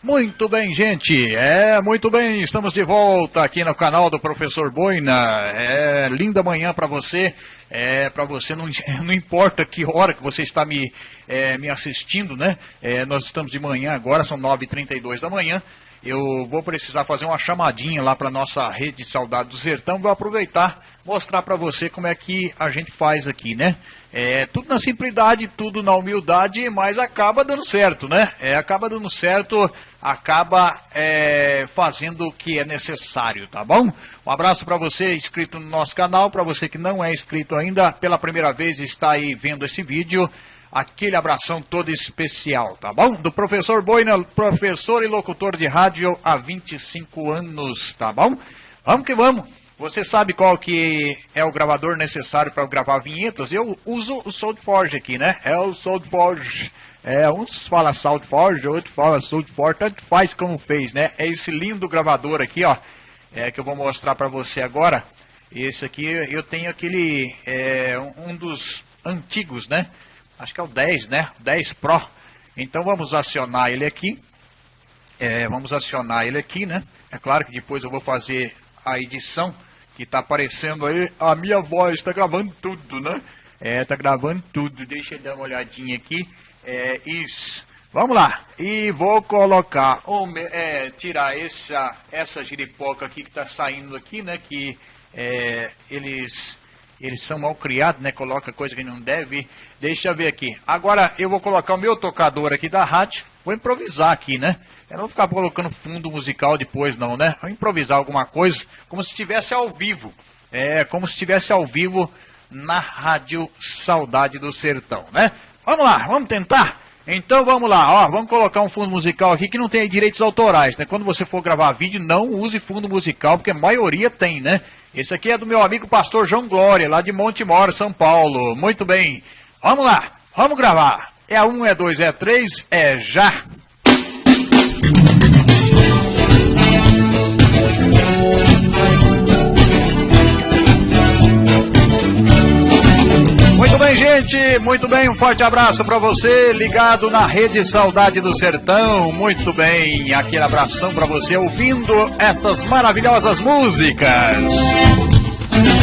Muito bem, gente. É, muito bem. Estamos de volta aqui no canal do Professor Boina. É, linda manhã para você. É, para você não, não importa que hora que você está me, é, me assistindo, né? É, nós estamos de manhã agora, são 9h32 da manhã. Eu vou precisar fazer uma chamadinha lá para nossa rede Saudade do Sertão. Vou aproveitar mostrar para você como é que a gente faz aqui, né? É, tudo na simplicidade, tudo na humildade, mas acaba dando certo, né? É, acaba dando certo, acaba é, fazendo o que é necessário, tá bom? Um abraço para você inscrito no nosso canal, para você que não é inscrito ainda, pela primeira vez está aí vendo esse vídeo, aquele abração todo especial, tá bom? Do professor Boina, professor e locutor de rádio há 25 anos, tá bom? Vamos que vamos! Você sabe qual que é o gravador necessário para gravar vinhetas? Eu uso o SoundForge aqui, né? É o SoundForge. É, uns fala SoundForge, outros fala SoundForge, tanto faz como fez, né? É esse lindo gravador aqui, ó, é, que eu vou mostrar para você agora. Esse aqui, eu tenho aquele, é, um dos antigos, né? Acho que é o 10, né? 10 Pro. Então vamos acionar ele aqui. É, vamos acionar ele aqui, né? É claro que depois eu vou fazer a edição que tá aparecendo aí, a minha voz está gravando tudo, né? É, tá gravando tudo. Deixa eu dar uma olhadinha aqui. É, isso. Vamos lá. E vou colocar, é, tirar essa, essa giripoca aqui que está saindo aqui, né? Que é, eles, eles são mal criados, né? Coloca coisa que não deve. Deixa eu ver aqui. Agora eu vou colocar o meu tocador aqui da rádio. Vou improvisar aqui, né? Eu não vou ficar colocando fundo musical depois, não, né? Vou improvisar alguma coisa, como se estivesse ao vivo. É, como se estivesse ao vivo na Rádio Saudade do Sertão, né? Vamos lá, vamos tentar? Então vamos lá, ó, vamos colocar um fundo musical aqui que não tem direitos autorais, né? Quando você for gravar vídeo, não use fundo musical, porque a maioria tem, né? Esse aqui é do meu amigo pastor João Glória, lá de Montemor, São Paulo. Muito bem. Vamos lá, vamos gravar. É um, é dois, é três, é já. Bem, gente. Muito bem. Um forte abraço para você, ligado na Rede Saudade do Sertão. Muito bem. Aquele abração para você ouvindo estas maravilhosas músicas.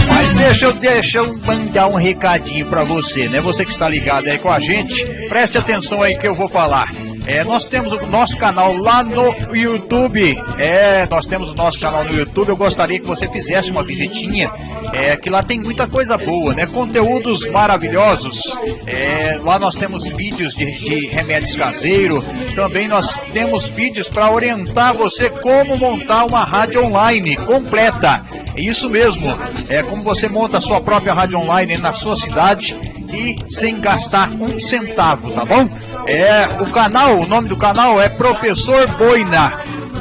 Mas deixa eu, deixa eu mandar um recadinho para você, né? Você que está ligado aí com a gente, preste atenção aí que eu vou falar. É, nós temos o nosso canal lá no YouTube. É, nós temos o nosso canal no YouTube. Eu gostaria que você fizesse uma visitinha. É, que lá tem muita coisa boa, né? Conteúdos maravilhosos. É, lá nós temos vídeos de, de remédios caseiros. Também nós temos vídeos para orientar você como montar uma rádio online completa. Isso mesmo. É como você monta a sua própria rádio online na sua cidade e sem gastar um centavo, tá bom? É, o canal, o nome do canal é Professor Boina.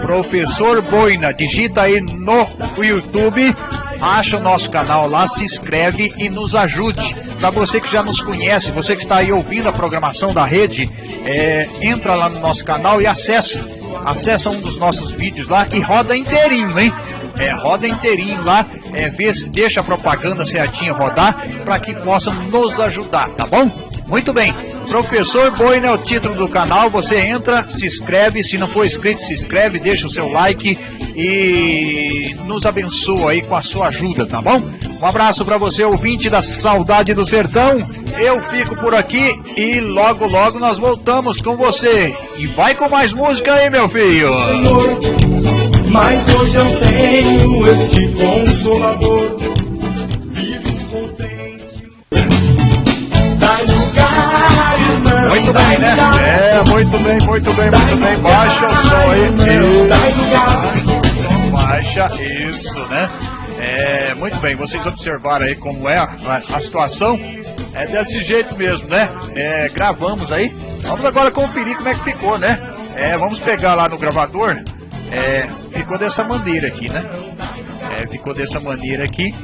Professor Boina, digita aí no YouTube, acha o nosso canal lá, se inscreve e nos ajude. Para você que já nos conhece, você que está aí ouvindo a programação da rede, é, entra lá no nosso canal e acessa. Acessa um dos nossos vídeos lá e roda inteirinho, hein? É, roda inteirinho lá, é, vê, deixa a propaganda certinha rodar para que possa nos ajudar, tá bom? Muito bem. Professor Boina é o título do canal. Você entra, se inscreve. Se não for inscrito, se inscreve, deixa o seu like e nos abençoa aí com a sua ajuda, tá bom? Um abraço para você, ouvinte da Saudade do Sertão. Eu fico por aqui e logo, logo nós voltamos com você. E vai com mais música aí, meu filho. Senhor, mas hoje eu tenho este consolador. Vivo contente. Dai lugar, irmão. Muito bem, né? É, muito bem, muito bem, muito bem. Baixa o som aí. Dai lugar. Baixa isso, né? É, muito bem, vocês observaram aí como é a, a, situação. É desse jeito mesmo, né? É, gravamos aí. Vamos agora conferir como é que ficou, né? É, vamos pegar lá no gravador. É, ficou dessa maneira aqui, né? É, ficou dessa maneira aqui.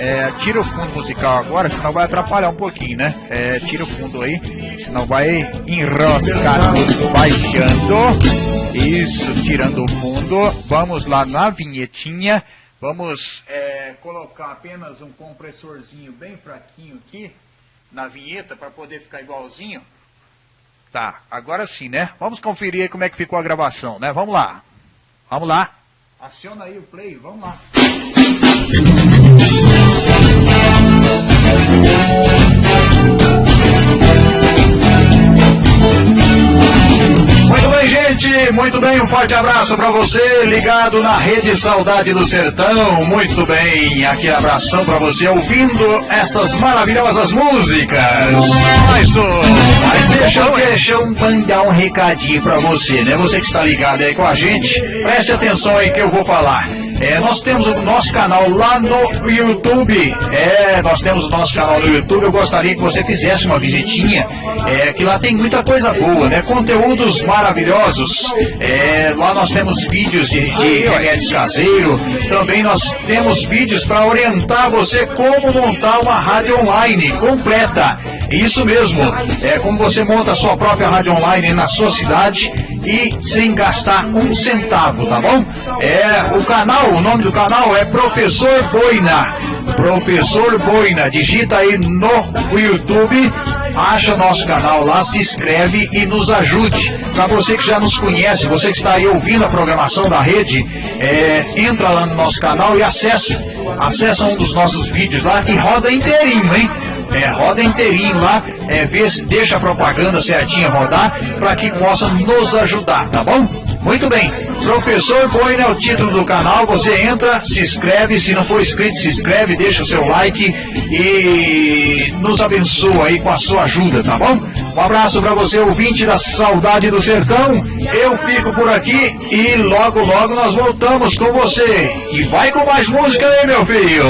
É, tira o fundo musical agora, senão vai atrapalhar um pouquinho, né? É, tira o fundo aí, senão vai enroscar baixando. Isso, tirando o fundo. Vamos lá na vinhetinha. Vamos é, colocar apenas um compressorzinho bem fraquinho aqui na vinheta para poder ficar igualzinho. Tá, agora sim, né? Vamos conferir como é que ficou a gravação, né? Vamos lá. Vamos lá. Aciona aí o play, vamos lá. Muito bem, um forte abraço para você, ligado na Rede Saudade do Sertão. Muito bem, aquele abração para você, ouvindo estas maravilhosas músicas. Mas, mas deixa, deixa eu mandar um recadinho para você, né? Você que está ligado aí com a gente, preste atenção aí que eu vou falar. É, nós temos o nosso canal lá no YouTube. É, nós temos o nosso canal no YouTube. Eu gostaria que você fizesse uma visitinha. É, que lá tem muita coisa boa, né? Conteúdos maravilhosos. É, lá nós temos vídeos de, de remédios caseiro. Também nós temos vídeos para orientar você como montar uma rádio online completa. Isso mesmo. É como você monta a sua própria rádio online na sua cidade e sem gastar um centavo, tá bom? É, o canal, o nome do canal é Professor Boina. Professor Boina, digita aí no YouTube, acha nosso canal lá, se inscreve e nos ajude. Para você que já nos conhece, você que está aí ouvindo a programação da rede, é, entra lá no nosso canal e acessa, acessa um dos nossos vídeos lá e roda inteirinho, hein? É, roda inteirinho lá, é, vê se deixa a propaganda certinha rodar para que possa nos ajudar, tá bom? Muito bem, Professor Boina é o título do canal, você entra, se inscreve, se não for inscrito, se inscreve, deixa o seu like e nos abençoa aí com a sua ajuda, tá bom? Um abraço para você, ouvinte da Saudade do Sertão. Eu fico por aqui e logo, logo nós voltamos com você. E vai com mais música aí, meu filho.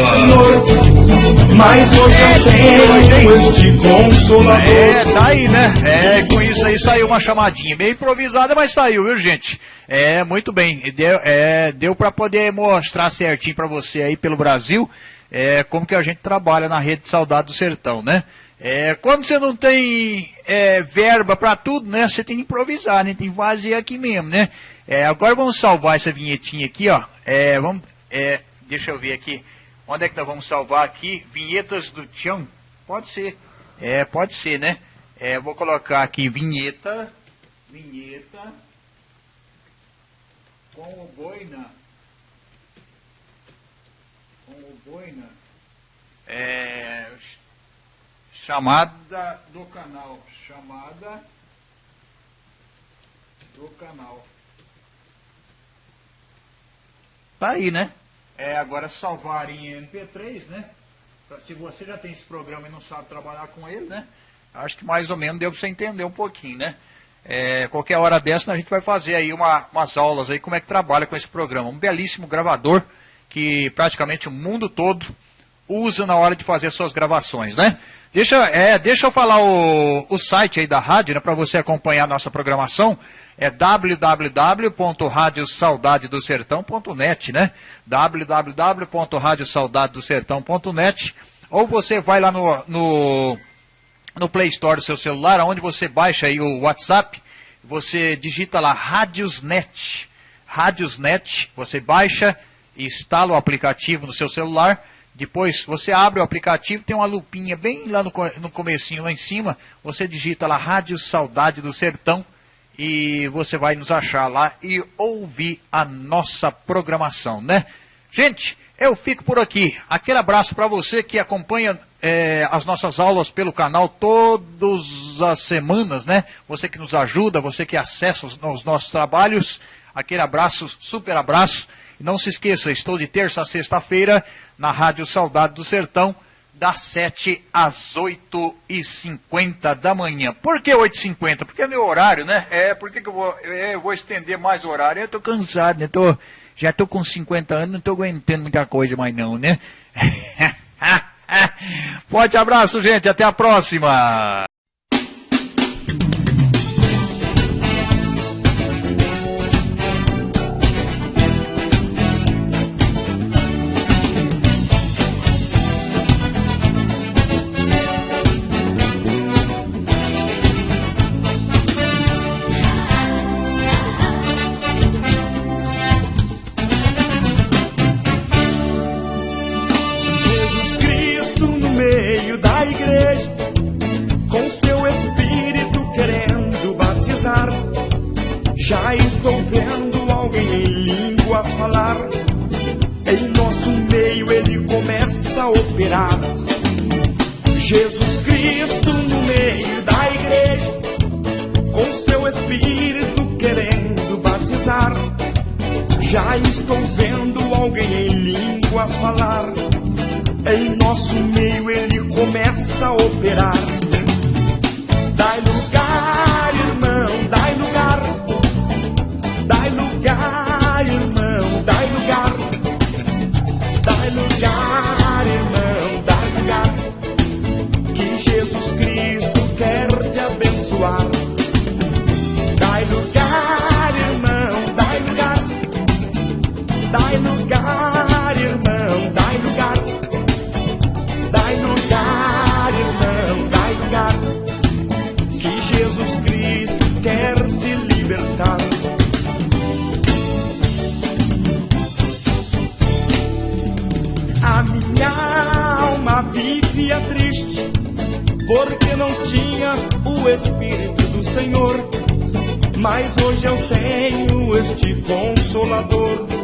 Mas hoje eu tenho este consolador. É, tá aí, né? É, com isso aí saiu uma chamadinha meio improvisada, mas saiu, viu, gente? É, muito bem. Deu, é, deu para poder mostrar certinho para você aí pelo Brasil é, como que a gente trabalha na rede Saudade do Sertão, né? É, quando você não tem é, verba para tudo, né? Você tem que improvisar, né? Tem que fazer aqui mesmo, né? É, agora vamos salvar essa vinhetinha aqui, ó. É, vamos, é, deixa eu ver aqui. Onde é que nós vamos salvar aqui? Vinhetas do Tião? Pode ser. É, pode ser, né? É, vou colocar aqui vinheta. Vinheta. Com o boina. Com o boina. É, chamada do canal. Chamada do canal. Tá aí, né? É, agora salvar em MP3, né? Se você já tem esse programa e não sabe trabalhar com ele, né? Acho que mais ou menos deu para você entender um pouquinho, né? É, qualquer hora dessa a gente vai fazer aí uma, umas aulas aí como é que trabalha com esse programa. Um belíssimo gravador que praticamente o mundo todo usa na hora de fazer suas gravações, né? Deixa, é, deixa eu falar o, o site aí da rádio, né, para você acompanhar a nossa programação é www.radiosaudadedosertão.net, né? www.radiosaudadedosertão.net ou você vai lá no, no, no Play Store do seu celular, onde você baixa aí o WhatsApp, você digita lá Radiosnet, Radiosnet, você baixa instala o aplicativo no seu celular, depois você abre o aplicativo, tem uma lupinha bem lá no, no comecinho, lá em cima, você digita lá Rádio Saudade do Sertão, e você vai nos achar lá e ouvir a nossa programação, né? Gente, eu fico por aqui. Aquele abraço para você que acompanha é, as nossas aulas pelo canal todas as semanas, né? Você que nos ajuda, você que acessa os, os nossos trabalhos. Aquele abraço, super abraço. E não se esqueça, estou de terça a sexta-feira na Rádio Saudade do Sertão das 7 às 8h50 da manhã. Por que 8h50? Porque é meu horário, né? É, por que, que eu, vou, eu vou estender mais horário? Eu estou cansado, né? Tô, já estou com 50 anos, não estou aguentando muita coisa mais não, né? Forte abraço, gente. Até a próxima. Jesus Cristo no meio da igreja, com seu espírito querendo batizar. Já estou vendo alguém em línguas falar. Em nosso meio ele começa a operar. Dá lugar, irmão, dai Mas hoje eu tenho este consolador.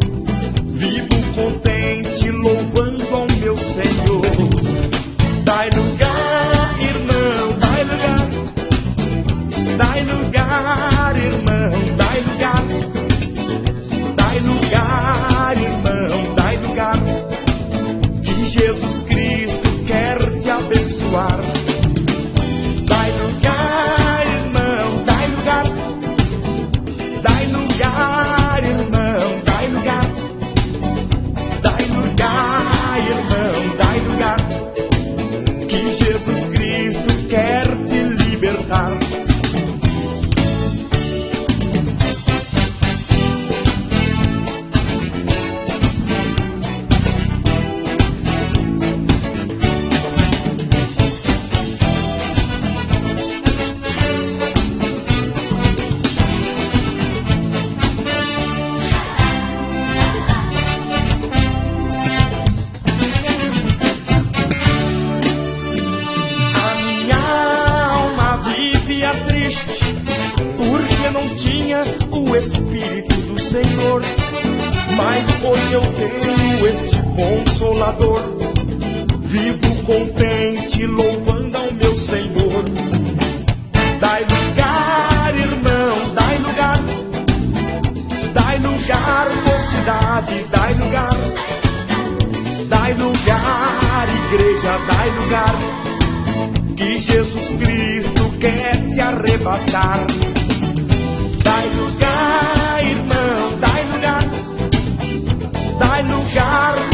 dai lugar, que Jesus Cristo quer te arrebatar. Dai lugar, irmão, dai lugar, dai lugar.